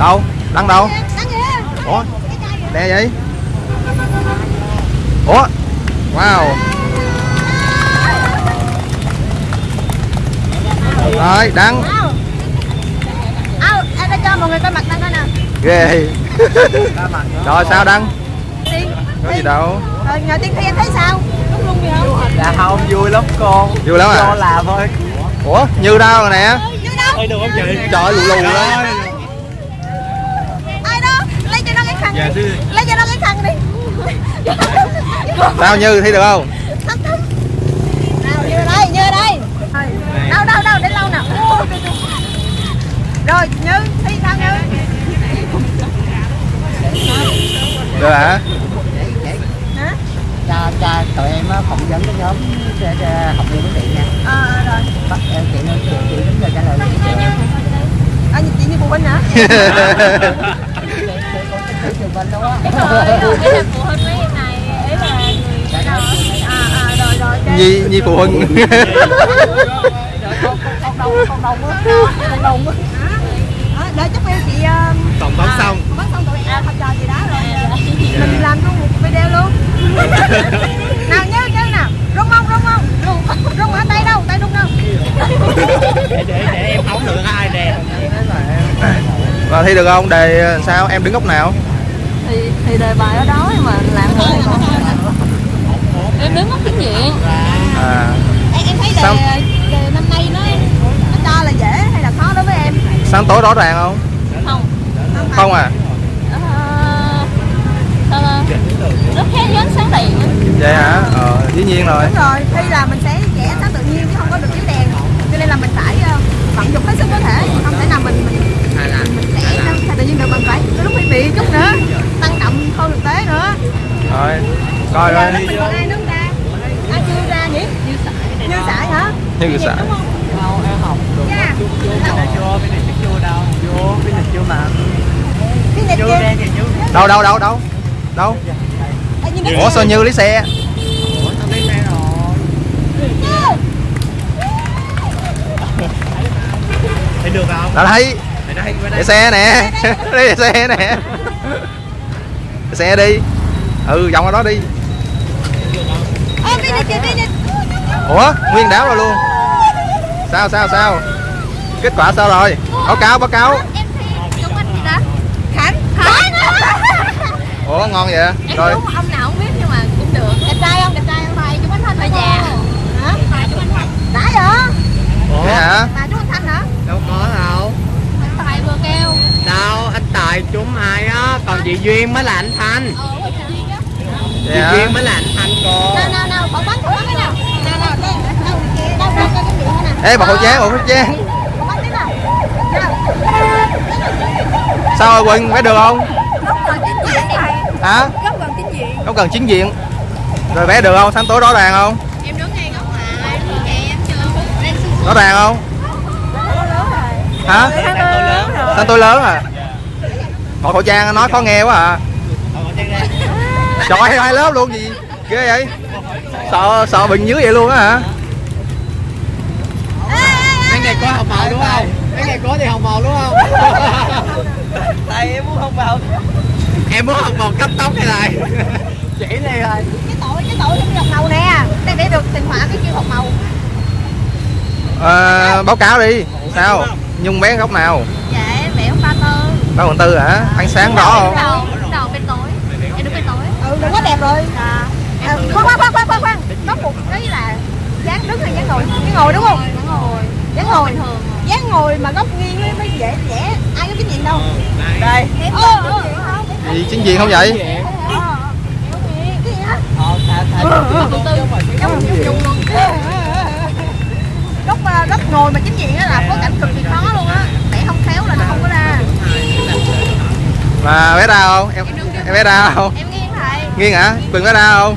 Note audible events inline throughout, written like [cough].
đâu? Đăng đâu? Ủa? Nè vậy? Ủa? Wow. Rồi đăng. Em đã cho mọi người coi mặt Đăng coi nè. ghê. [laughs] Rồi sao đăng? Có gì đâu. Rồi nhờ Tiên Thi em thấy sao? Đúng luôn gì không? Dạ không, vui lắm con. Vui lắm Cho à làm thôi. Ủa như đâu rồi nè. Như đâu? Ê được không chị? trời lù lù đó Ai đó? Lấy Dạ Lấy cho nó cái khăn đi. sao như thi được không thấm. Nào, như đây, như đây. Đâu, đâu, đâu, để lâu nào. Rồi, Như, Thi sao Như? được hả Hả? Cho, cho tụi em phỏng vấn cái nhóm ờ, học viên của chị nha Ờ, ờ, rồi. Bắt em chị nói chị, chị đúng rồi trả lời À, chị như phụ huynh hả? [laughs] trường bên luôn á Ý là phụ huynh mấy em này, ý là người nào? À, à, rồi, rồi, nhi nhi phụ huynh Con đông, con đông á Con đông á Đó, đợi chút em chị um, Phỏng vấn xong. vấn xong tụi em học trò gì đó rồi mình làm luôn một video luôn nào nhớ nhớ nào rung không rung không rung rung ở tay đâu tay rung đâu Để, để, để em không được ai đè và thi được không đề sao em đứng góc nào thì thì đề bài ở đó nhưng mà làm không em đứng góc chính diện à. Em, em thấy đề, Sao? đề năm nay nó nó cho là dễ hay là khó đối với em? Sáng tối rõ ràng không? Không. Không à? Ờ, ta? rất khác với ánh sáng đèn vậy hả? Ờ dĩ nhiên rồi. Đúng rồi thi là mình sẽ vẽ sáng tự nhiên chứ không có được chiếu đèn. Cho nên là mình phải ờ, vận dụng hết sức có thể. Không thể nào mình mình mình vẽ sao tự nhiên được mình phải có lúc phải bị chút nữa động không thực tế nữa. Rồi coi rồi mình còn ai không ta? Ai chưa ra nhỉ? Như sải như sải hả? Như sải. đúng không? Đâu, em học được Dạ. Cái này chưa, cái này chưa đâu. Vô, cái này chưa mà cái này Chưa. đen thì chưa đâu đâu đâu đâu? Đâu? Nhìn nó ủa sao như lấy xe? Ủa, tao lấy xe rồi? Thấy được không? đã thấy. Thấy đây, bên để [laughs] đây xe nè. Đi để xe nè xe đi. Ừ vòng ở đó đi. Ủa nguyên đáo rồi luôn. Sao sao sao? Kết quả sao rồi? Báo cáo báo cáo. Ủa ngon vậy? Em rồi. ông nào không biết nhưng mà cũng được. Đẹp trai không? Đẹp trai không? Thầy chúng anh thanh Thầy già. hả? Thầy chúng anh thanh đã vậy? Hả đâu có đâu tài vừa kêu Tài trúng ai á Còn chị Duyên mới là anh Thanh ờ chị Duyên mới là anh Thanh cô ê bọc khẩu trang bọc khẩu trang sao rồi quỳnh vẽ được không hả không cần chính diện rồi vẽ được không sáng tối rõ ràng không em đứng ngay góc mà em chưa rõ ràng không hả sáng tối lớn à bọc khẩu trang nói khó nghe quá à. Trời ơi, hai lớp luôn gì ghê vậy? Sợ sợ bệnh dưới vậy luôn á hả? Mấy ngày có học màu đúng không? Mấy ngày có thì học màu đúng không? Thầy em muốn học màu Em muốn học màu cấp tóc hay này. Chỉ này thôi. Cái tội cái tội trong dọc màu nè. Đây để được tình họa cái chiêu học màu à, báo cáo đi. Sao? Nhung bé góc nào? Dạ em vẽ ông ba tơ ba phần tư hả ánh sáng rõ không đầu đứng đầu bên tối em đứng bên tối ừ đừng quá đẹp rồi dạ à, khoan khoan khoan khoan khoan khoan có một cái là dáng đứng hay dáng ngồi dáng ngồi đúng không đúng dáng ngồi bình thường dáng ngồi mà góc nghiêng mới, mới dễ dễ ai có kinh nghiệm đâu Đây gì chính diện không vậy Ờ, cái Ờ, góc ờ, góc ngồi mà chính diện á là có cảnh cực kỳ khó luôn á vẽ không khéo là nó không có ra mà bé ra không? Em em bé ra không? Em nghiêng thầy. Nghiêng hả? Quỳnh bé ra không?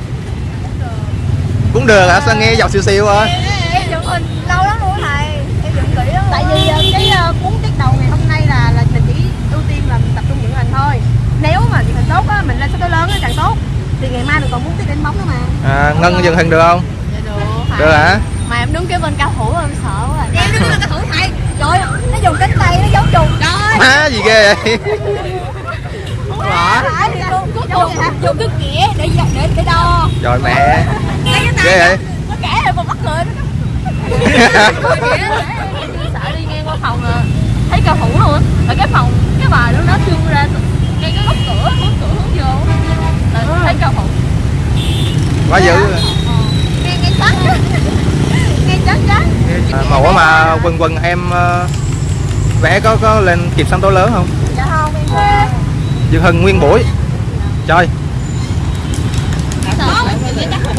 Cũng được hả? Sao nghe giọng siêu siêu thôi em dựng hình lâu lắm luôn thầy. Em dựng kỹ lắm. Tại vì ờ, cái ờ, cuốn tiết đầu ngày hôm nay là là mình chỉ ưu tiên là mình tập trung dựng hình thôi. Nếu mà dựng hình tốt á mình lên số tới lớn á càng tốt. Thì ngày mai mình còn muốn tiết đánh bóng nữa mà. À, ngân dừng hình được không? Dạ được. Được hả? Mà em đứng kế bên cao thủ em sợ quá em đứng là cái thủ thầy. Trời ơi, nó dùng cánh tay nó giấu trùng. Trời má gì ghê vậy phải thì luôn dùng dùng cái kĩa để để để đo. Trời mẹ. Ghê vậy? nó kẻ rồi còn bắt người [laughs] sợ đi ngang qua phòng à. Thấy cao thủ luôn. Là cái phòng cái bài đó nó trương ra ngay cái góc cửa hướng cửa hướng vô. Là thấy cao thủ. Quá dữ. Nghe nghe trắng nghe trắng trắng à, mà ủa mà quần quần em ờ, vẽ có có lên kịp sân tố lớn không? dạ Dương Hưng nguyên buổi. Trời.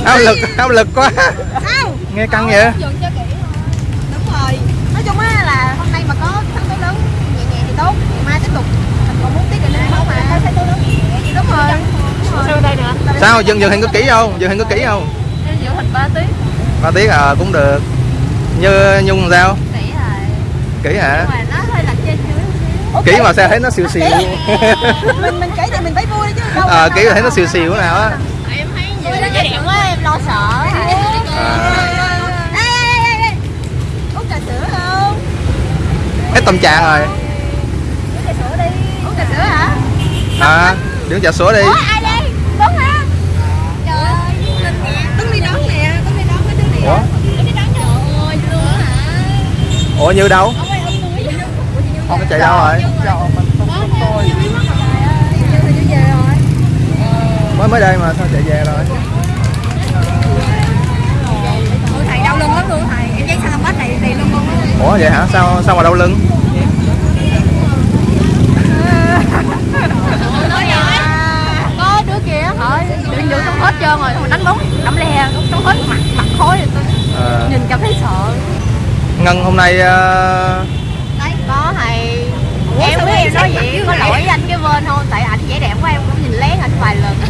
Áp lực áp lực quá. Sao nghe căng vậy? Dùng cho kỹ thôi. Đúng rồi. Nói chung á là hôm nay mà có thắng tố lớn nhẹ nhẹ thì tốt ngày mai tiếp tục. Mình còn muốn tiếp để lên không mà đúng rồi. Sao Dương Dương Hình có kỹ không? Dương Hình có kỹ không? Em giữ hình 3 tiếng. Ba tiếng à cũng được. Như nhung sao? Kỹ rồi. Kỹ hả mà nó hơi lệch trên kỹ mà sao thấy nó xìu xìu. Mình mình kỹ thì mình phải vui chứ đâu à, kỹ thấy nó xìu xìu nào á. Em thấy nhiều cái đẹp quá em lo sợ. Ê, ê, ê, ê. uống trà sữa không? Hết tâm trạng rồi. Uống trà sữa đi. Uống trà sữa hả? À đứng trà sữa đi. Ủa ai đây? Đúng hả trời đứng đi đón nè đứng đi đón cái đứng đi ủa? đứng đi đón trời ơi luôn hả? Ủa như đâu ông ơi ông túi nó chạy đâu rồi. Mới mới đây mà sao chạy về rồi? Thầy đau lưng lắm luôn thầy em giấy sao bách này thì lưng luôn ủa vậy hả? Sao sao mà đau lưng? Có đứa kia hỏi đừng giữ trong hết trơn rồi mà đánh bóng đấm le trong hết mặt mặt khối rồi tôi à, nhìn cảm thấy sợ. Ngân hôm nay có thầy Ủa, em biết em em nói vậy? có lỗi với anh cái bên thôi tại ảnh vẻ đẹp quá em cũng nhìn lén ảnh vài lần. [laughs]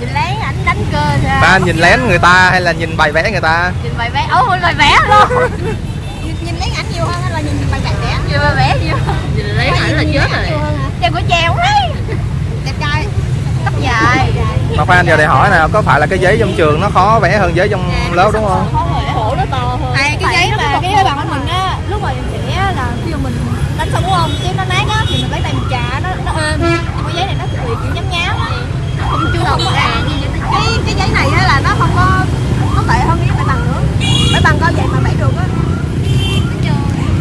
Nhìn lén ảnh đánh cơ sao? Ta nhìn lén người ta hay là nhìn bài vẽ người ta? Nhìn bài vẽ. Ấu bài vẽ luôn. Nhìn, [laughs] nhìn lấy ảnh nhiều hơn hay là nhìn bài vẽ vẽ nhìn bài vẽ nhiều nhìn lén ảnh là chết rồi. Trang của Trang đấy. Đẹp trai. Tóc dài. Mà khoan giờ để hỏi nè có phải là cái giấy trong trường nó khó vẽ hơn giấy trong lớp đúng không? khổ nó to hơn. Này cái giấy mà cái giấy bằng của mình á Lúc mà mình vẽ là khi mà mình đánh xong đúng không Chứ nó nát á thì mình lấy tay mình chà nó nó êm Nhưng cái giấy này nó bị kiểu nhám nhám á. Không chưa đồng à. cái, cái giấy này á là nó không có Nó tệ hơn cái bãi bằng nữa. Bãi bằng coi vậy mà vẽ được á.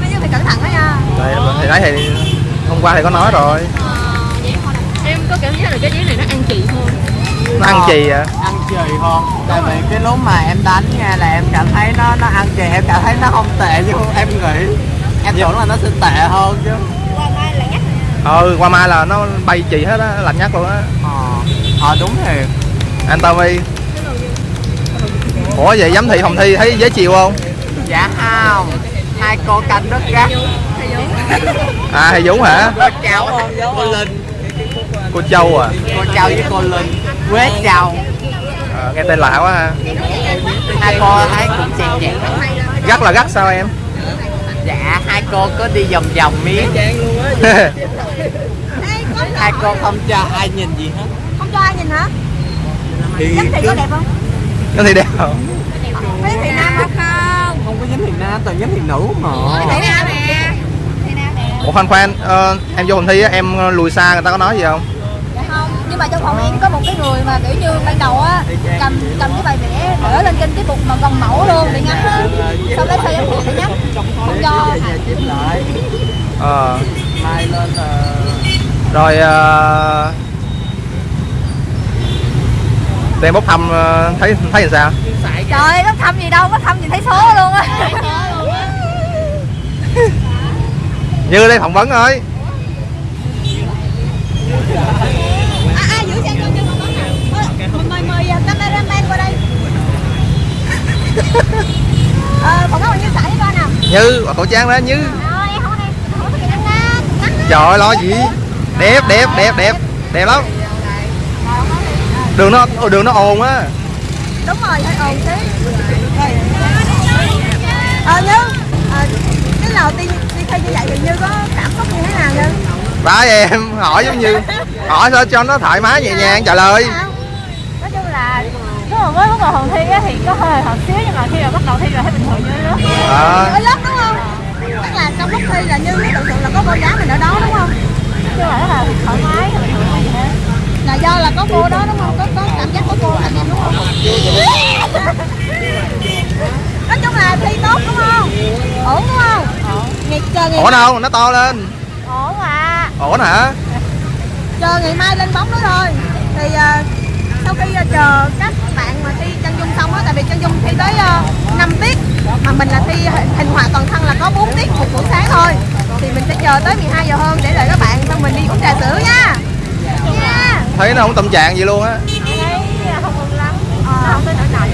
Nói chứ phải cẩn thận đó nha. Đây, thì đấy thì hôm qua thì có nói rồi. Em có cảm giác là cái giấy này nó ăn chị hơn nó ăn chì à? Ăn chì hơn tại vì cái lúc mà em đánh nha là em cảm thấy nó nó ăn chì em cảm thấy nó không tệ như em nghĩ em tưởng là nó sẽ tệ hơn chứ. Qua mai là nhắc ừ qua mai là nó bay chì hết á lạnh nhắc luôn á. Ờ ờ đúng thiệt anh Tommy ủa vậy giám thị phòng thi thấy dễ chịu không? Dạ không hai cô canh rất gắt. À thầy Dũng hả? Cô cháu cô linh. Cô Châu à? Cô cháu với cô linh. Quế cháu à, nghe tên lạ quá ha. Hai cô thấy cũng chèn chèn gắt là gắt sao em dạ hai cô có đi vòng vòng miếng. [laughs] Hai cô không cho ai nhìn gì hết. Không cho ai nhìn hả? thì Giám thị có đẹp không? nó thì đẹp. Không Giám thị nam không? Không? Không có giám thị nam toàn giám thị nữ mà. Ủa khoan khoan ờ, em vô phòng thi á em lùi xa người ta có nói gì không, nhưng mà trong phòng em có một cái người mà kiểu như ban đầu á cầm cầm cái bài vẽ đỡ lên trên cái bục mà gần mẫu luôn để ngắm á. Sau lấy sao giám thị để nhắm không cho ờ. Mai lên rồi ờ, tụi em bốc thăm ờ, thấy thấy làm sao? Trời ơi nó thăm gì đâu có thăm gì thấy số luôn á. Như đây phỏng vấn thôi à, à giữ xe cho cho phỏng vấn nè mời mời uh, cameraman qua đây ờ phỏng vấn bằng như sải với con nào như khẩu trang đó như. Trời ơi, lo gì? Đẹp đẹp đẹp đẹp. Đẹp lắm. Đường nó đường nó ồn á. Đúng rồi hơi ồn xí ờ như ờ, cái đầu tiên đi thi như vậy thì như có cảm xúc như thế nào như? Phải em hỏi giống như hỏi sao cho nó thoải mái nhẹ nhàng trả lời. Là Lúc mà mới bắt đầu phòng thi á thì có hơi hợt xíu nhưng mà khi mà bắt đầu thi rồi thấy bình thường như lớp à, ở lớp đúng không? Tức là trong lúc thi là như thường thường là có cô giáo mình ở đó đúng không? Chứ mà rất là thoải mái bình thường gì hết là do là có cô đó đúng không? Có có cảm giác có cô anh em đúng không? Nói chung là thi tốt đúng không? Ổn đúng không? Ngày chờ ngày ổn không? Nó to lên. Ổn mà ổn hả? Chờ ngày mai lên bóng nữa thôi. Thì à, sau khi à, chờ các bạn mà thi chân dung xong á tại vì chân dung thi tới uh, 5 tiết mà mình là thi hình, họa toàn thân là có 4 tiết một buổi sáng thôi. Thì mình sẽ chờ tới 12 giờ hơn để đợi các bạn xong mình đi uống trà sữa nha. Nha thấy nó không tâm trạng gì luôn á. Thấy không mừng lắm. Nó không tới nỗi nào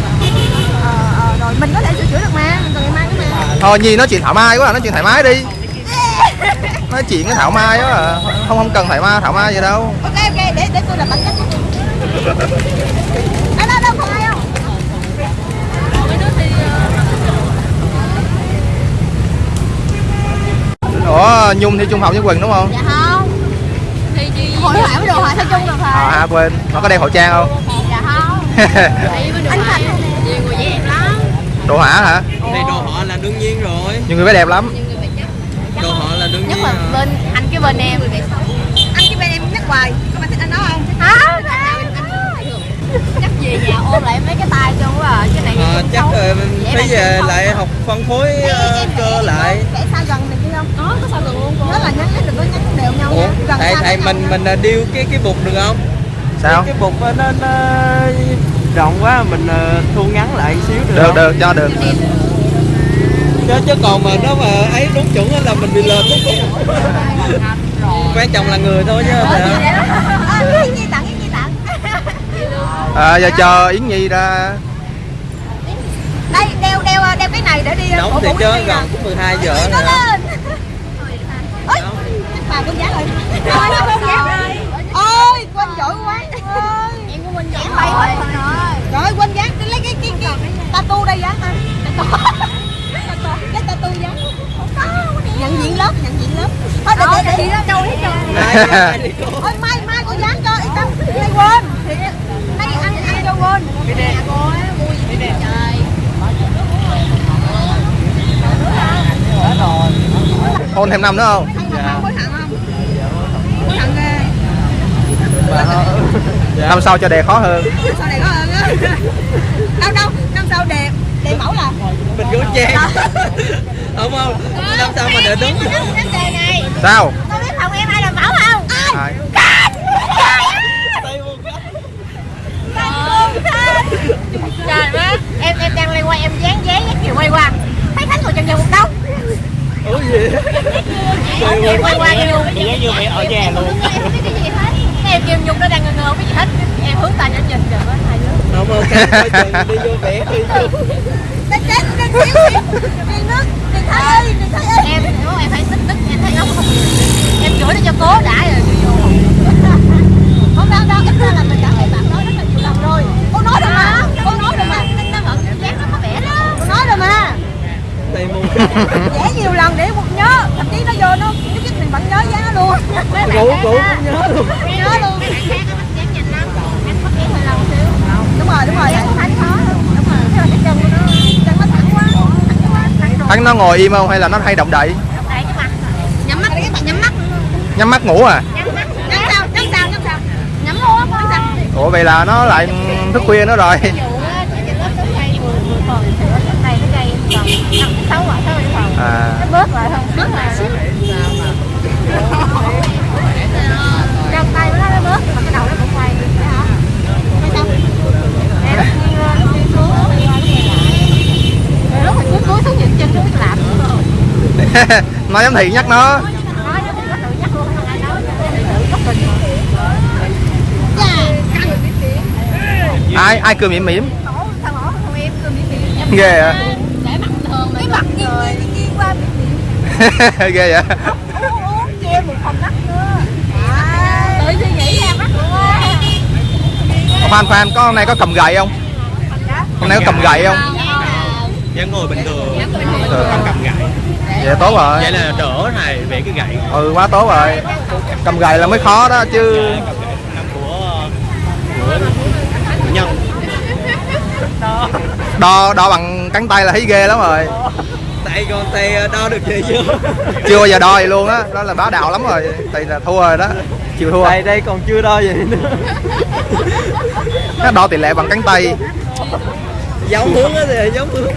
ờ, ờ, rồi mình có thể sửa chữa được mà mình còn ngày mai nữa mà. Thôi nhi nói chuyện thoải mái quá à, nói chuyện thoải mái đi. Nói chuyện cái thảo mai quá à. không không cần thoải mái thảo mai gì đâu. Ok ok để để tôi làm bản chất ở đâu đâu không ai không mấy đứa thì ủa nhung thi trung học với quỳnh đúng không dạ không thì chị hội họa với đồ họa theo chung được à, rồi à quên nó có đeo khẩu trang không dạ không đường này nhiều người dễ đẹp lắm đồ hỏa hả Này đồ họ là đương nhiên rồi nhưng người bé đẹp lắm nhiều người phải chắc Đồ họ là đương nhất nhiên là rồi bên anh cái bên em anh cái bên em nhắc hoài có bạn thích anh đó không hả chắc về nhà ôm lại mấy cái tay cho quá à Ờ, chắc Dễ phải về lại học phân phối ờ, cơ lại. vẽ sao gần này kia không? Có có sao được luôn cô. Nhớ là nhắn đừng có nhắn đều nhau Ủa, gần thầy với mình mình ờ, điêu cái cái bục được không? sao? Cái bục ờ, nó, nó rộng quá mình thu ngắn lại xíu được được không? được cho được. Chứ, chứ còn mà nó mà ấy đúng chuẩn á là mình bị lệch đúng Quan trọng là người thôi chứ phải không? [laughs] à, giờ chờ yến nhi ra đây đeo đeo đeo cái này để đi Nóng thì chứ nè. gần cũng 12 giờ nó lên. Ôi bà con giá rồi. Ôi nó con giá. Ôi quên giỏi quá. Em của mình Em bay hết rồi rồi quên dán tôi lấy cái cái cái tattoo đây dán ha. Cái tattoo dán nhận diện lớp nhận diện lớp. Thôi để để để. Đâu hết trơn Mai, mai đi. Cô. Ôi mai mai cô dán cho yên tâm. Nay quên. Thì nay ăn ăn cho quên. Mua gì vậy trời hôn thêm năm nữa không? Không không không ghê Dạ. năm sau cho đề khó hơn. Sau này có hơn á. Đâu đâu năm sau đề đề mẫu là Mình có trang Đúng không? Năm sau mà đúng. đề này. Sao? Con biết phòng em ai làm mẫu không? Ai? Trời má em em đang lên quay em dán dán dán kiểu quay qua. Thấy khánh ngồi chân chân một đâu Ủa gì? quay quay qua kêu Chị giống như mẹ ở nhà luôn. em không biết cái gì hết? Cái em kêu nhung nó đang ngơ ngơ không biết gì hết. Em hướng tay nhẫn nhìn trời ơi hai đứa. Không ok, coi chừng đi vô vẽ đi Đánh [laughs] chết, xíu xíu. Điền nước, Điền Thái ơi, Điền Thái ơi Em, không, em phải xích đứt, em thấy nó không? Em chửi nó cho cố đã rồi đi vô. [laughs] Không đâu đâu, ít ra là mình đã thấy bạn nói rất là nhiều lần rồi. Cô nói rồi mà, cô nói rồi mà. Nó giác nó có vẻ đó. Cô nói rồi mà. Đây mua Vẽ nhiều lần để một nhớ Thậm chí nó vô nó, nó giúp mình vẫn nhớ giá Rủ, rủ cũng nhớ luôn. Nhớ luôn Đúng rồi, đúng rồi, chân của nó, chân nó thẳng quá. Thẳng quá, thẳng rồi hắn nó ngồi im không? Hay là nó hay động đậy? Đây cái mặt Nhắm mắt, nhắm mắt. Nhắm mắt ngủ à? Nhắm mắt. Nhắm sao, nhắm sao, nhắm sao? Nhắm luôn á, nhắm sao? Ủa vậy là nó lại thức khuya nữa rồi. À. Bớt lại không bớt lại xíu trong tay của nó nó bớt mà cái đầu nó cũng quay phải hả quay sao em nghiêng lên nó đi xuống nó đi qua nó quay lại rồi lúc mà cuối cuối xuống dựng chân nó biết làm nữa [laughs] rồi nó giám thị nhắc nó. Nói ai nói ai cười mỉm mỉm? Ghê à cái mặt nghiêng nghiêng nghiêng qua ghê vậy? Uống che một phòng đất nữa tự suy nghĩ ra mắt luôn á Phan Phan có hôm nay có cầm gậy không? Hôm nay có cầm gậy không? Vẫn ngồi bình thường. Ừ. Không cầm gậy vậy tốt rồi. Vậy là đỡ thầy vẽ cái gậy. Ừ quá tốt rồi. Cầm gậy là mới khó đó chứ Cầm gậy năm của của, của nhân đo. Đo đo bằng cánh tay là thấy ghê lắm rồi. Tại còn tay đo được gì chưa chưa bao giờ đo vậy luôn á đó là bá đạo lắm rồi. Thì là thua rồi đó. Chịu thua. Đây đây còn chưa đo gì nữa. Nó đo tỷ lệ bằng cánh tay. Giống hướng á thì giống hướng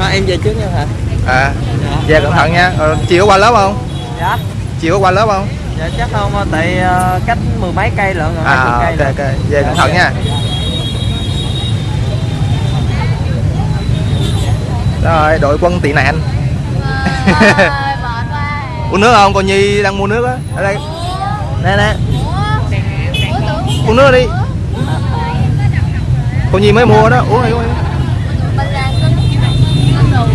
à, em về trước nha hả à dạ. về cẩn thận nha. Ờ, chiều có qua lớp không? Dạ. Chiều có qua lớp không? Dạ chắc không tại ờ, cách mười mấy cây lận rồi. À cây ok ok. về cẩn thận nha. Rồi đội quân tị nạn. [laughs] Uống nước không? Con nhi đang mua nước á. Ở đây. Nè nè. Uống nước đi. Con nhi mới mua đó. Uống đi uống đi mình là cân cân đủ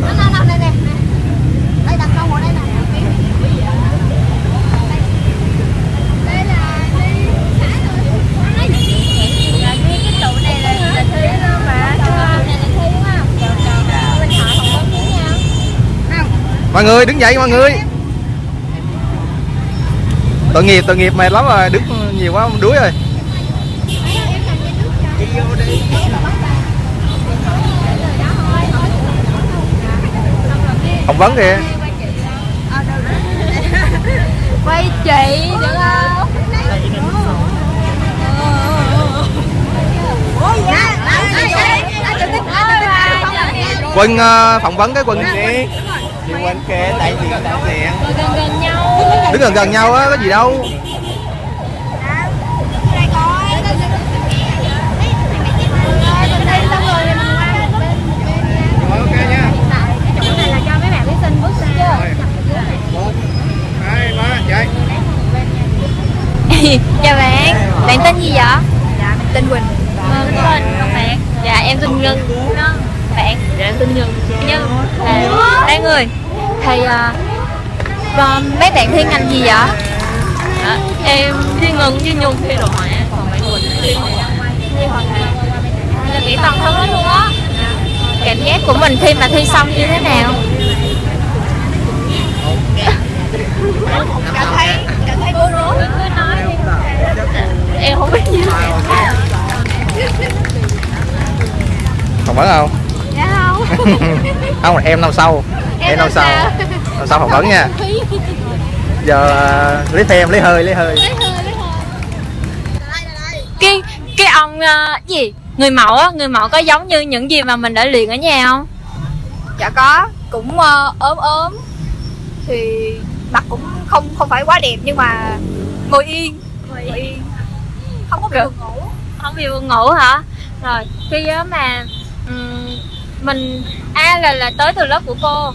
Nó nó nó đây nè. Đây đặt câu ở đây nè. đây là đi xã rồi là đi cái tụ này là là thi đó mà này là thi đúng không mình hỏi không có tiếng nhau mọi người đứng dậy mọi người. Tội nghiệp tội nghiệp mệt lắm rồi đứng nhiều quá đuối rồi. Phỏng vấn kìa. Quay chị được không? Quân ờ, phỏng vấn cái quân đi đi quanh kề đại diện đại diện gần gần nhau. Đứng gần gần nhau á có gì đâu. Chào bạn. Bạn tên gì vậy? Dạ, mình tên Quỳnh. Vâng, tên bạn. Dạ em tên Ngân bạn. Dạ em tên Nhân. Nhân. Là ba người thì à, và mấy bạn thi ngành gì vậy? Dạ, em thi Ngân với Nhung thi đồ họa còn bạn Quỳnh thi họa là kỹ toàn thân hết luôn á. Cảm giác của mình khi mà thi xong như thế nào? Cảm thấy cảm thấy bối rối. cứ nói đi. Em không biết gì không Dạ không. [laughs] không em năm sau. Em năm sau. năm sau phỏng vấn nha. Giờ ờ, lấy thêm lấy hơi lấy hơi. Cái cái ông ờ, gì? Người mẫu á người mẫu có giống như những gì mà mình đã luyện ở nhà không? Dạ có, cũng ờ, ốm ốm. Thì mặt cũng không không phải quá đẹp nhưng mà ngồi yên, ngồi yên. Không có bị buồn ngủ. không bị buồn ngủ hả? Rồi khi á mà ừm, mình a là là tới từ lớp của cô.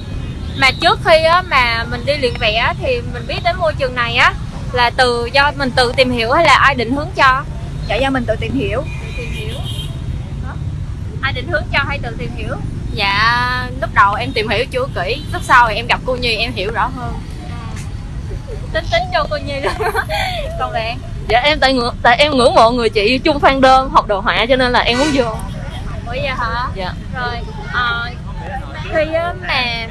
Mà trước khi á mà mình đi luyện vẽ thì mình biết đến môi trường này á là từ do mình tự tìm hiểu hay là ai định hướng cho? Dạ do mình tự tìm hiểu. tự tìm hiểu. Hả? ai định hướng cho hay tự tìm hiểu? Dạ lúc đầu em tìm hiểu chưa kỹ lúc sau thì em gặp cô nhi em hiểu rõ hơn. Tính tính cho cô nhi. Đó còn bạn? Dạ em tại ngưỡng tại em ngưỡng mộ người chị chung fan đơn học đồ họa cho nên là em muốn vô ủa vậy hả? Dạ. Rồi ờ, khi á mà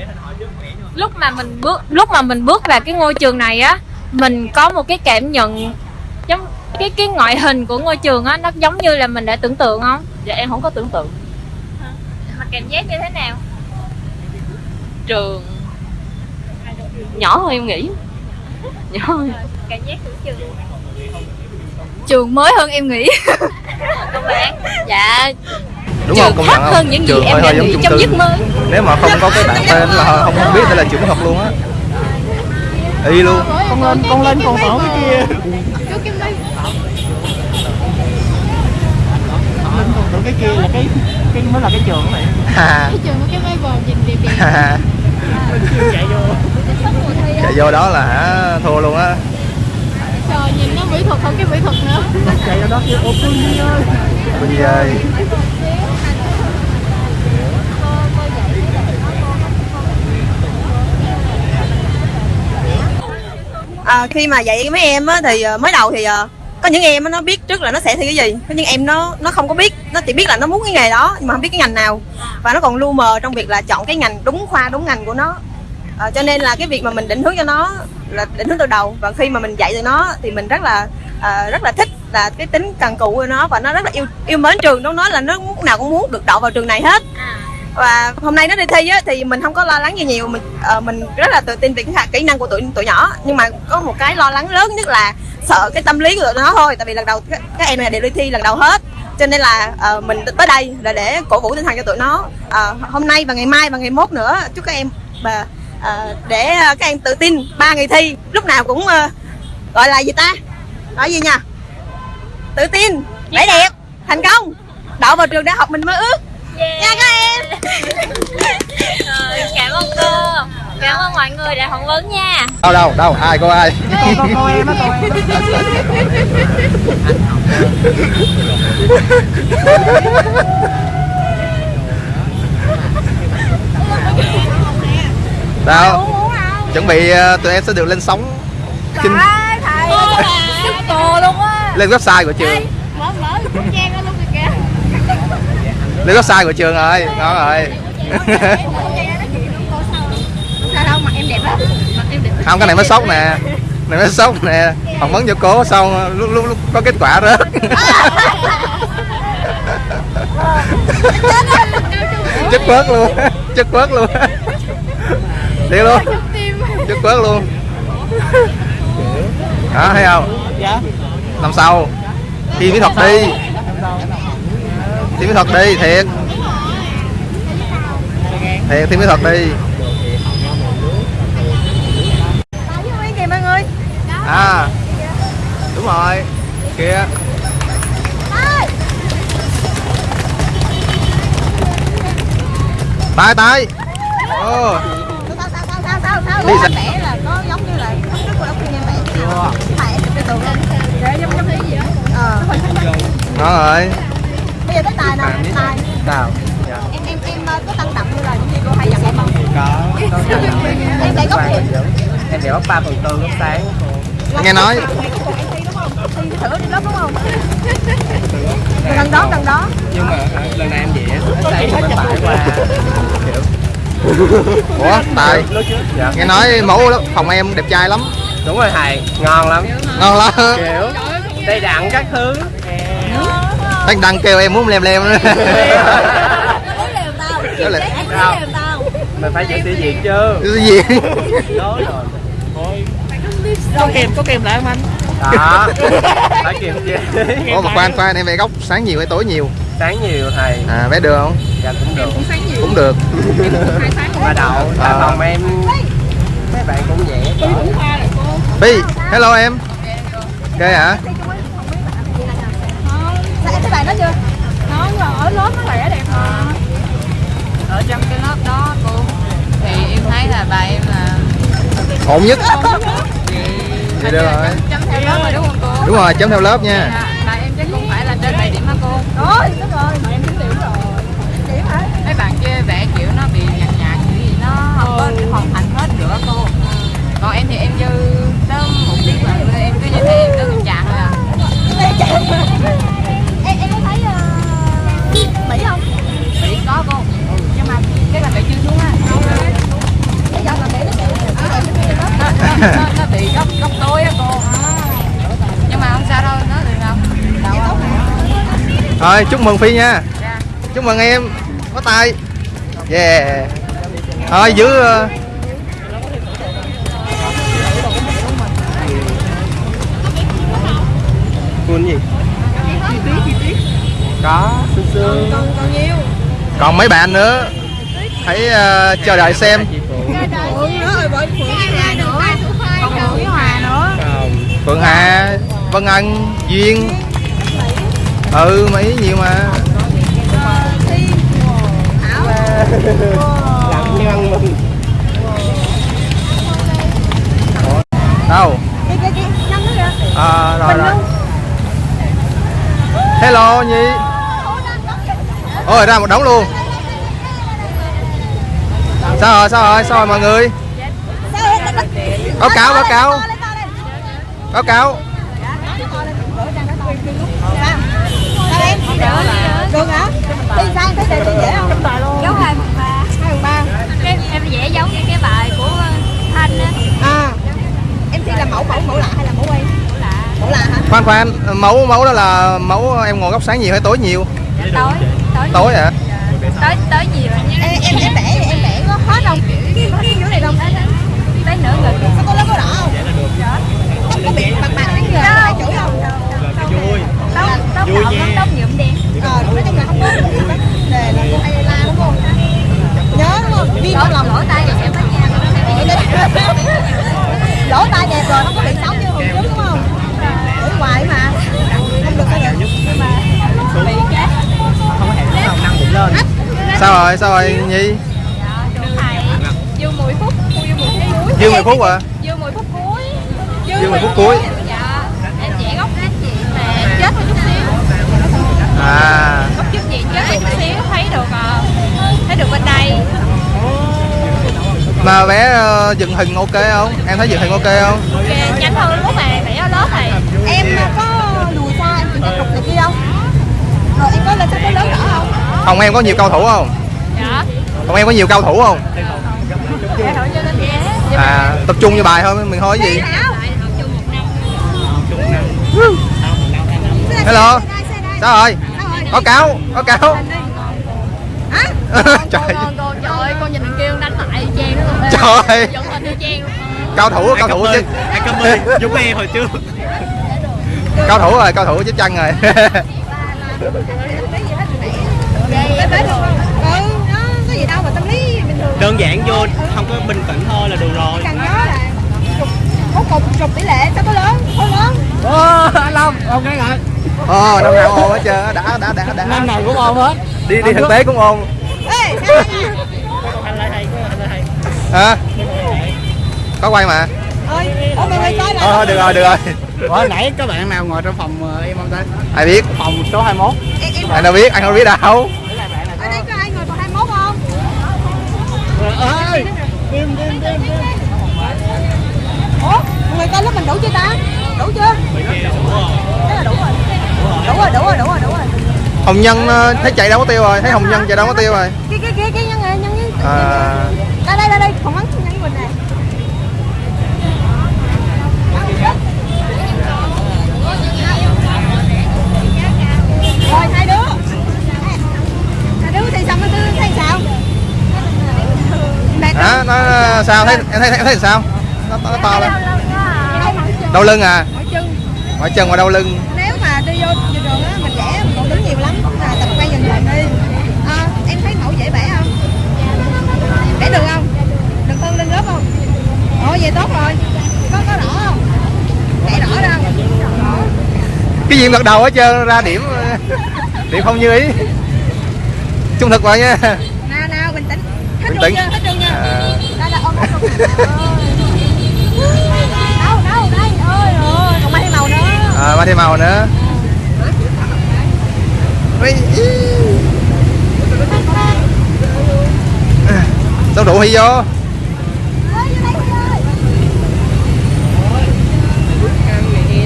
lúc mà mình bước lúc mà mình bước vào cái ngôi trường này á mình có một cái cảm nhận giống cái cái ngoại hình của ngôi trường á nó giống như là mình đã tưởng tượng không? Dạ em không có tưởng tượng. Mà cảm giác như thế nào? Trường nhỏ hơn em nghĩ. Nhỏ hơn. Cảm giác của trường. Trường mới hơn em nghĩ. các bạn dạ đúng trường không? Công khác nhận không? hơn những gì Trường em hơi đã hơi giống nghĩ chung trong cư. giấc mơ. Nếu mà không có cái bạn tên là không biết đây là trường học luôn á. Y luôn. Con lên con lên con tổ cái kia. Lên cái kia là cái cái mới là cái trường này ha Trường có cái máy vòm nhìn đẹp đẹp. chạy vô. Chạy vô đó là hả thua luôn á. Trời nhìn nó mỹ thuật hơn cái mỹ thuật nữa. chạy vô đó kia ô nhi ơi. Nhi ơi À, khi mà dạy mấy em á thì ờ, mới đầu thì ờ, có những em á, nó biết trước là nó sẽ thi cái gì. Có những em nó nó không có biết nó chỉ biết là nó muốn cái nghề đó nhưng mà không biết cái ngành nào. Và nó còn lu mờ trong việc là chọn cái ngành đúng khoa đúng ngành của nó. À, cho nên là cái việc mà mình định hướng cho nó là định hướng từ đầu. Và khi mà mình dạy cho nó thì mình rất là à, rất là thích là cái tính cần cù của nó. Và nó rất là yêu yêu mến trường. Nó nói là nó lúc nào cũng muốn được đậu vào trường này hết. À và hôm nay nó đi thi á, thì mình không có lo lắng gì nhiều. Mình ờ, mình rất là tự tin về cái khả- kỹ năng của tụi tụi nhỏ. Nhưng mà có một cái lo lắng lớn nhất là sợ cái tâm lý của tụi nó thôi. Tại vì lần đầu các, các em này đều đi thi lần đầu hết. Cho nên là ờ, mình tới đây là để cổ vũ tinh thần cho tụi nó. Ờ, hôm nay và ngày mai và ngày mốt nữa chúc các em và ờ, để các em tự tin ba ngày thi. Lúc nào cũng ờ, gọi là gì ta? Nói gì nha tự tin vẻ đẹp thành công. Đậu vào trường đại học mình mơ ước nha các em. Cảm ơn cô. Cảm ơn mọi người đã phỏng vấn nha. Đâu đâu đâu ai cô ai con cô em á cô em đâu? Chuẩn bị ờ, tụi em sẽ được lên sóng. Kinh. Thầy thầy cô luôn á. Lên website của trường mở mở cũng trang đó luôn kìa kìa lên website của trường rồi ngon rồi. Không cái này mới sốc nè. Này mới sốc nè. Phỏng vấn cho cố xong lúc lúc, lúc có kết quả rớt chất quớt luôn. Chất quớt luôn. Đi luôn. Chất quớt luôn. Đó thấy không? Dạ. Năm sau thi mỹ thuật đi thi mỹ thuật đi, thiệt. Thiệt thi mỹ thuật đi. Mọi người à đúng rồi. Kia tay tay. Ô sao sao? Đi là có giống như là không biết của đốc nhân chưa cái tường để giống giống cái gì đó ờ rồi tài nào tài nào em em em ờ, có tăng động như là những gì cô hay dặn em không? Có [laughs] em để góc em đều bắt ba phần tư lúc sáng. Nghe nói. em thi đúng không? Thi thử đi lớp đúng không? Gần đó gần đó. Nhưng mà hả, lần này em vẽ sáng em phải qua kiểu. [laughs] Ủa tài. Trước dạ. Nghe nói mẫu phòng em đẹp trai lắm. Đúng rồi thầy ngon lắm. Ngon lắm. Kiểu đầy đặn các thứ Thằng đăng kêu em muốn lem lem. Nữa nó muốn lèo tao Nó lèo tao. Mình phải giữ sĩ diện chứ? Cái gì? Nói rồi. Thôi. Có kèm có kèm lại không anh? Đó. Phải kiềm chế ủa mà khoan khoan em về góc sáng nhiều hay tối nhiều? Sáng nhiều thầy. À bé được không? Dạ cũng được. Cũng được. Mà đậu À. à. phòng em. Mấy bạn cũng vẽ bi hello em. Ok hả sao em thấy bài đó chưa? Nó ở lớp nó vẽ đẹp mà. Ở trong cái lớp đó cô thì em thấy là bà em là ổn nhất. Thì được rồi chấm theo lớp rồi đúng không cô? Đúng rồi chấm theo lớp nha. Dạ, bà em chắc không phải là trên 7 điểm hả cô? Rồi đúng rồi. Mà em chín điểm rồi. Điểm hả? Mấy bạn kia vẽ kiểu nó bị nhạt nhạt kiểu gì nó không có hoàn thành hết nữa cô. Còn em thì em dư tới một tiếng là em cứ như thế em cứ trạng thôi à mỹ không bị có cô nhưng mà cái là bị chưa xuống á bây giờ là mỹ nó nó, nó, bị góc góc tối á cô nhưng mà không sao đâu nó được đâu đâu không thôi chúc mừng phi nha Dạ. chúc mừng em có tay yeah thôi giữ ờ, Full gì có. Sương sương. Còn còn nhiều. Còn mấy bạn nữa. Hãy ờ, chờ đợi xem. Phượng. Còn còn hà vân ân duyên. Ừ mấy nhiều mà. Làm như ăn mừng đâu? À, rồi mình rồi. hello nhi ôi, ra một đống luôn. Sao rồi sao rồi sao rồi mọi người? Sao báo cáo báo cáo. Lên báo cáo. Sao em được hả thi sang thấy đề thi dễ không giống hai phần ba hai phần ba cái em dễ giống như cái bài của thanh á à em thi là mẫu mẫu mẫu lạ hay là mẫu quen mẫu lạ mẫu lạ hả khoan khoan, mẫu mẫu đó là mẫu, em ngồi góc sáng nhiều hay tối nhiều? Tối tối tối hả tối tối nhiều em em em vẽ em vẽ có hết không cái cái dưới này không tới nửa người sao có lớp có đỏ không không có bị bạc bạc cái người hai chữ không vui tóc Vui nha. tóc nhuộm đen ờ nói chung là không có đề là cô hay la đúng không nhớ đúng không viêm trong lòng lỗ tai thì sẽ nha lỗ tai đẹp rồi nó có bị xấu như hồi trước đúng không ở ngoài mà không được sao được bị cái không hề có năng bụng lên. Sao rồi sao rồi nhi? Dư 10 phút dư 10 phút cuối dư 10 phút à dư 10 phút cuối dư 10 phút cuối. Dạ em vẽ góc hết chị mà chết một chút xíu. À. Góc trước chị chết một chút xíu thấy được ờ, thấy được bên đây. Mà vẽ ờ, dựng hình ok không? Em thấy dựng hình ok không? Ok nhanh hơn lúc mà vẽ ở lớp thầy em có lùi xa em chỉnh trục này kia không? Rồi em có lên sắp tới lớn đỏ không phòng em có nhiều cầu thủ không? Dạ. Phòng em có nhiều cầu thủ không? Cho vẽ à tập trung vô bài thôi mình thôi cái gì? Hello? Sao rồi? Có cáo có cáo. Hả? [laughs] Trời. Con con trời ơi con nhìn kêu đánh lại trang nó luôn. [laughs] Trời. luôn. Cao thủ cao thủ chứ. Ai cảm ơn. Giống em hồi trước. Cao thủ rồi cao thủ chết chân rồi [laughs] ừ nó có gì đâu mà tâm lý bình thường. Đơn giản vô không có bình tĩnh thôi là được rồi. Cần nhớ là có cục trục tỷ lệ sao có lớn có lớn. Ô anh long ok rồi. Ờ năm nào ồn hết trơn á, đã đã đã đã. Năm nào cũng ôm hết. Đi đi thực tế cũng ồn ê anh lại hay anh lại hay hả? Có quay mà. Ơi mày coi lại ờ được rồi được rồi. Ủa nãy có bạn nào ngồi trong phòng ờ, em không ta? ai biết? Phòng số 21 em, em anh đâu biết? Anh không biết đâu ở đây có ai ngồi còn 21 không ơi Tim tim tim tim ủa mọi người coi lớp mình đủ chưa ta? Đủ chưa? Thế là đủ rồi. Đủ rồi đủ rồi đủ rồi đủ rồi. Hồng nhân ờ, thấy chạy đâu có tiêu rồi? Thấy hồng nhân chạy đâu có tiêu rồi? Kia kia kia kia nhân này nhân nhân à, đây đây đây đây còn bắn nhân với mình này. Rồi hai đứa. Hai đứa thì xong nó tư thấy sao không nó sao? Thấy em thấy em thấy sao? Nó, nó to lên. Đau lưng à? Mỏi chân. Và đau lưng. Nếu mà đi vô trường á mình vẽ mình còn đứng nhiều lắm. Là tập quay dần dần đi. À, em thấy mẫu dễ vẽ không? Vẽ được không? Được hơn lên lớp không? Ồ vậy tốt rồi. Có có đỏ không? Vẽ đỏ đâu cái gì gật đầu hết trơn ra điểm điểm không như ý. Trung thực vào nha nha À. đây đây à, ba thêm màu nữa. Ý. sao đủ hi vô? Đây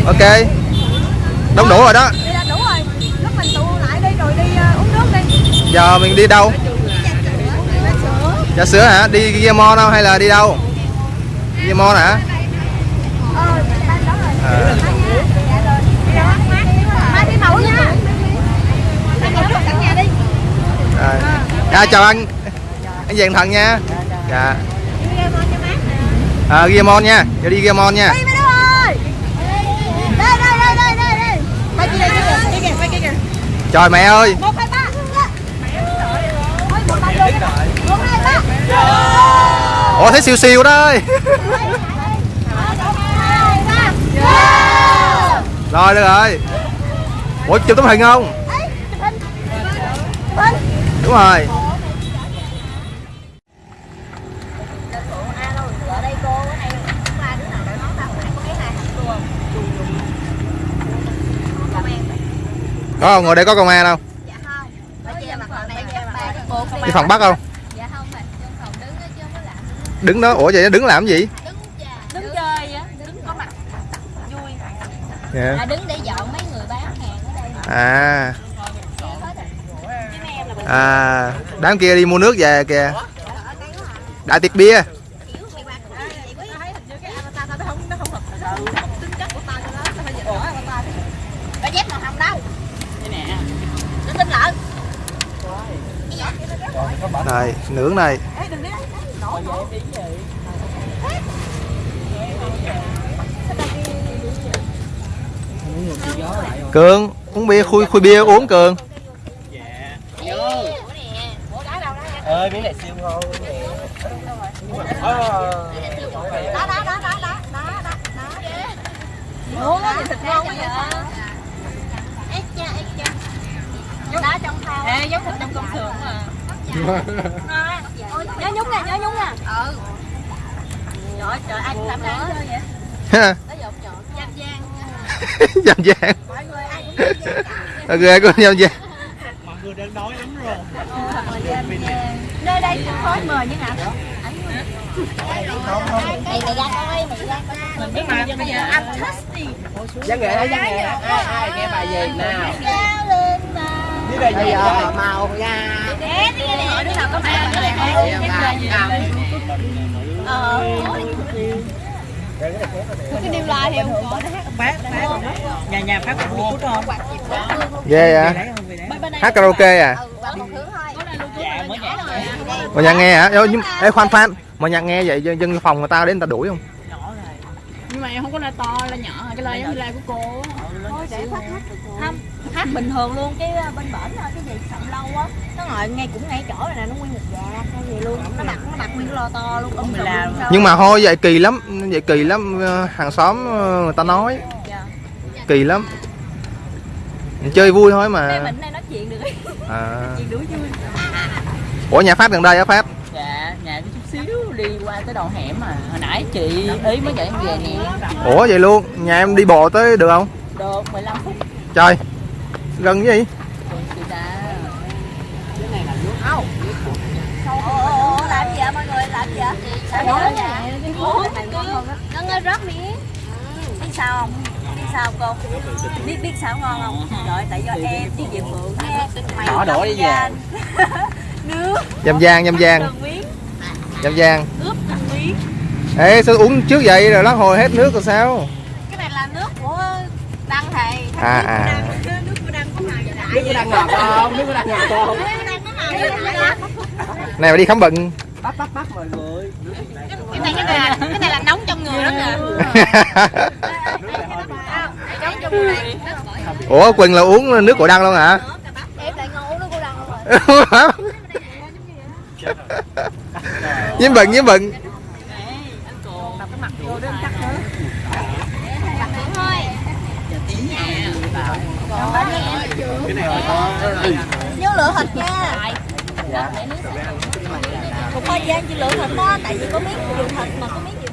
ok. Đông đủ rồi đó. Đủ rồi. Lúc mình tụ lại đi rồi đi ờ, uống nước đi. Giờ mình đi đâu trà sữa hả đi Ghiamon đâu hay là đi đâu Ghiamon hả à, Dạ rồi. Đi đâu? Mai đi nha. Cả nhà đi. à, chào anh anh vàng thần nha dạ ờ, à, Ghiamon nha cho đi Ghiamon nha trời mẹ ơi. Đây đây đây đây đây đây. Quay kia kìa, kia kìa, quay kia kìa. trời mẹ ơi Một hai ba. Thôi một hai luôn. Một hai ba ủa thấy siêu siêu ba. rồi được rồi. Ủa chụp tấm hình không? Đúng rồi. Đây đây không có cái không? Ngồi đây có công an đâu. Dạ không. Mặt phần này các đứng đó ủa vậy đứng làm gì? À, đứng, đứng chơi á đứng có mặt. Vui. Yeah. à, đứng để dọn mấy người bán hàng ở đây à. Dạ, à đám kia đi mua nước về kìa. Đại tiệc bia. Này nướng này cường uống bia khui khui bia uống cường ơi miếng này siêu ngon Đó, đó, đó, đó, đó, đó, đó, đó. Thịt ngon quá vậy? Ê cha, ê cha. Đá trong thau. Ê, giống thịt trong công xưởng mà Nhớ nhúng nè, nhớ nhúng nè. Ừ. Trời trời, ai cũng làm ra chơi vậy? ha dọn. Giang giang. dàng Mọi người ai cũng giang giang con mọi người đang đói lắm rồi Nơi đây cũng khói mời như nào? Mày mày ra coi, mày ra coi. Mình biết mà bây giờ nghệ ai ai nghe bài gì nào Mà. gì giờ màu hỏi đứa nào có mẹ cái này Ờ. Cái điều la thì không có. bác bác nhà nhà phát một chút không ghê à hát karaoke à? Thứ thôi. dạ mà nhạc nghe. hả? Ê, nhưng ê khoan khoan. Mà nhạc nghe vậy dân phòng người ta đến người ta đuổi không? Nhưng mà em không có la to, la nhỏ Cái la giống như la của cô. Thôi để phát hát Không, hát bình thường luôn cái uh, bên bển cái gì sầm lâu á. Nó ngồi ngay cũng ngay chỗ này nè nó nguyên một dạt hay gì luôn. Nó đặt nó đặt nguyên cái lo to luôn ông mình làm. nhưng mà thôi vậy kỳ lắm vậy kỳ lắm ờ, hàng xóm ờ, người ta nói. Kỳ lắm. Chơi vui thôi đây mà mình đây nói chuyện được. [laughs] À. chuyện đuổi vui. Ủa nhà phát gần đây á phát Dạ, nhà chút xíu đi qua tới đầu hẻm mà. Hồi nãy chị ý mới chạy em về nè. Ủa vậy luôn nhà em đi bộ tới được không? Được 15 phút. Trời gần gì làm gì? Vậy mọi người làm gì vậy nó ngơi rớt miếng biết sao không biết sao cô biết biết sao ngon không rồi tại do em với Diệp Phượng mày Đỏ đổ đi về. nước dầm giang dầm giang. Dầm giang. Ướp từng miếng ê sao uống trước vậy? Rồi lát hồi hết nước rồi sao? Cái này là nước của đăng thầy. À, à. nước của đăng có màu gì nước có đang ngọt không? Nước có đang ngọt không? Này mà đi khám bệnh. Bắt bắt bắt mọi người. Cái này cái này là cái này là nóng trong người đó kìa [laughs] ủa quỳnh là uống nước của đăng luôn hả? Em lại ngon uống nước của đăng không rồi. [laughs] Nhiễm bệnh nhiễm bệnh. Thôi cái này to nhớ lựa thịt nha. Một thời gian chỉ lựa thịt đó tại vì có miếng dùng thịt mà có miếng